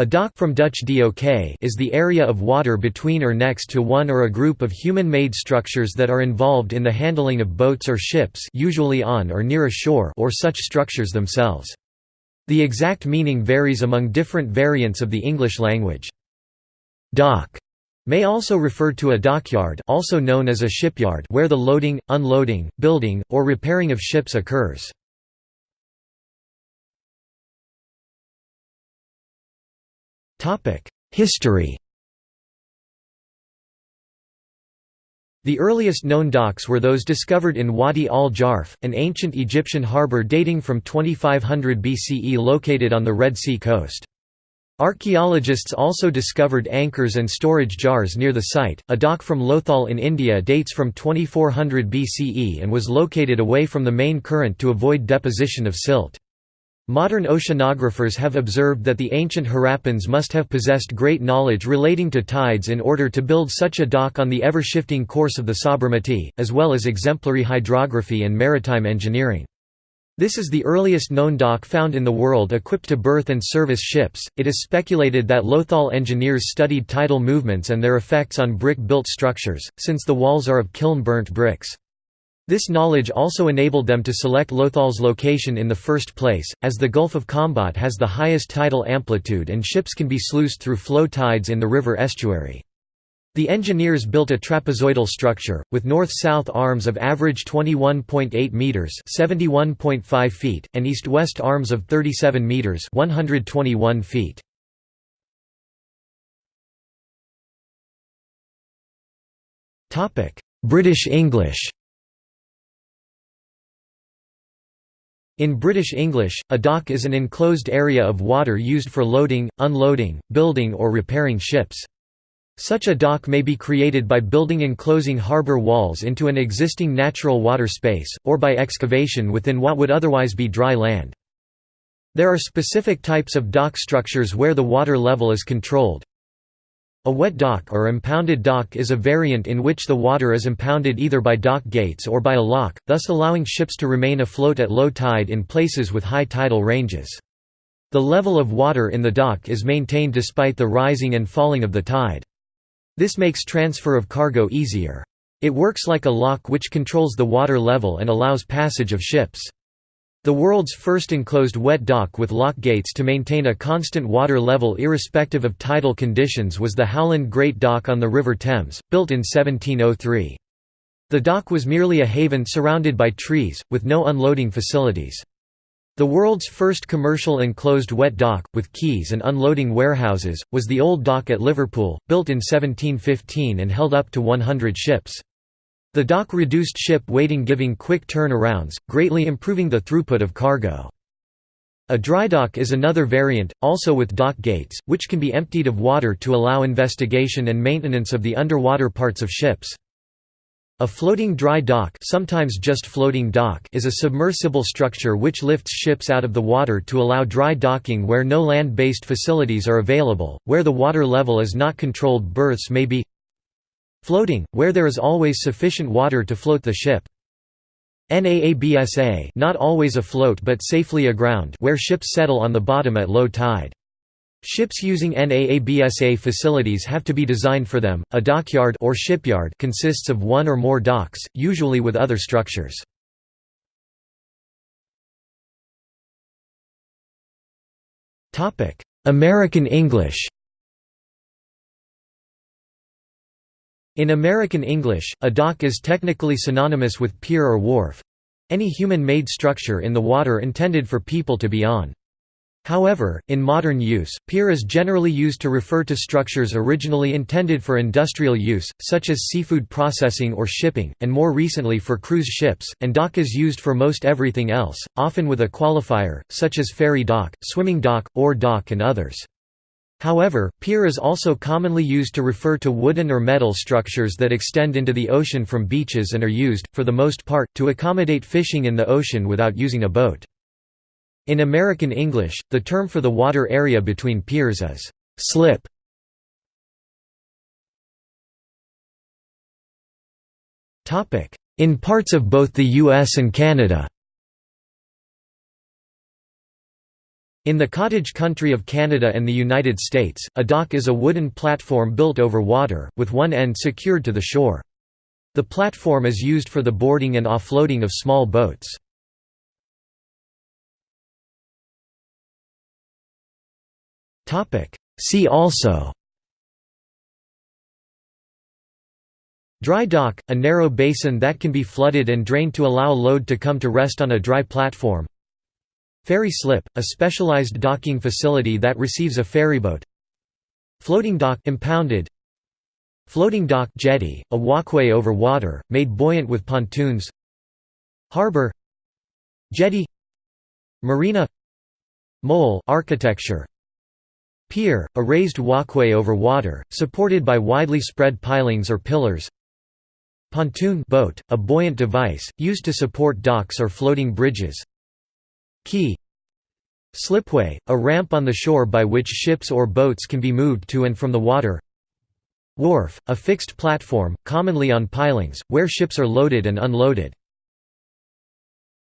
A dock from Dutch dok is the area of water between or next to one or a group of human-made structures that are involved in the handling of boats or ships usually on or near a shore or such structures themselves. The exact meaning varies among different variants of the English language. Dock may also refer to a dockyard also known as a shipyard where the loading, unloading, building, or repairing of ships occurs. History The earliest known docks were those discovered in Wadi al-Jarf, an ancient Egyptian harbour dating from 2500 BCE located on the Red Sea coast. Archaeologists also discovered anchors and storage jars near the site. A dock from Lothal in India dates from 2400 BCE and was located away from the main current to avoid deposition of silt. Modern oceanographers have observed that the ancient Harappans must have possessed great knowledge relating to tides in order to build such a dock on the ever-shifting course of the Sabarmati, as well as exemplary hydrography and maritime engineering. This is the earliest known dock found in the world equipped to berth and service ships. It is speculated that Lothal engineers studied tidal movements and their effects on brick-built structures, since the walls are of kiln-burnt bricks. This knowledge also enabled them to select Lothal's location in the first place, as the Gulf of Khambhat has the highest tidal amplitude and ships can be sluiced through flow tides in the river estuary. The engineers built a trapezoidal structure, with north-south arms of average 21.8 metres (71.5 feet, and east-west arms of 37 metres 121 feet. British English In British English, a dock is an enclosed area of water used for loading, unloading, building or repairing ships. Such a dock may be created by building enclosing harbour walls into an existing natural water space, or by excavation within what would otherwise be dry land. There are specific types of dock structures where the water level is controlled, a wet dock or impounded dock is a variant in which the water is impounded either by dock gates or by a lock, thus allowing ships to remain afloat at low tide in places with high tidal ranges. The level of water in the dock is maintained despite the rising and falling of the tide. This makes transfer of cargo easier. It works like a lock which controls the water level and allows passage of ships. The world's first enclosed wet dock with lock gates to maintain a constant water level irrespective of tidal conditions was the Howland Great Dock on the River Thames, built in 1703. The dock was merely a haven surrounded by trees, with no unloading facilities. The world's first commercial enclosed wet dock, with quays and unloading warehouses, was the Old Dock at Liverpool, built in 1715 and held up to 100 ships. The dock reduced ship waiting giving quick turnarounds, greatly improving the throughput of cargo. A dry dock is another variant, also with dock gates, which can be emptied of water to allow investigation and maintenance of the underwater parts of ships. A floating dry dock, sometimes just floating dock is a submersible structure which lifts ships out of the water to allow dry docking where no land-based facilities are available, where the water level is not controlled berths may be Floating, where there is always sufficient water to float the ship. NAABSA not always afloat but safely aground where ships settle on the bottom at low tide. Ships using NAABSA facilities have to be designed for them. A dockyard or shipyard consists of one or more docks, usually with other structures. Topic: American English. In American English, a dock is technically synonymous with pier or wharf—any human-made structure in the water intended for people to be on. However, in modern use, pier is generally used to refer to structures originally intended for industrial use, such as seafood processing or shipping, and more recently for cruise ships, and dock is used for most everything else, often with a qualifier, such as ferry dock, swimming dock, ore dock and others. However, pier is also commonly used to refer to wooden or metal structures that extend into the ocean from beaches and are used, for the most part, to accommodate fishing in the ocean without using a boat. In American English, the term for the water area between piers is slip. In parts of both the US and Canada In the cottage country of Canada and the United States, a dock is a wooden platform built over water, with one end secured to the shore. The platform is used for the boarding and offloading of small boats. See also Dry dock, a narrow basin that can be flooded and drained to allow load to come to rest on a dry platform Ferry slip, a specialized docking facility that receives a ferryboat. Floating dock impounded. Floating dock jetty, a walkway over water, made buoyant with pontoons. Harbor. Jetty. Marina. Mole architecture. Pier, a raised walkway over water, supported by widely spread pilings or pillars. Pontoon boat, a buoyant device, used to support docks or floating bridges. Quay Slipway, a ramp on the shore by which ships or boats can be moved to and from the water Wharf, a fixed platform, commonly on pilings, where ships are loaded and unloaded.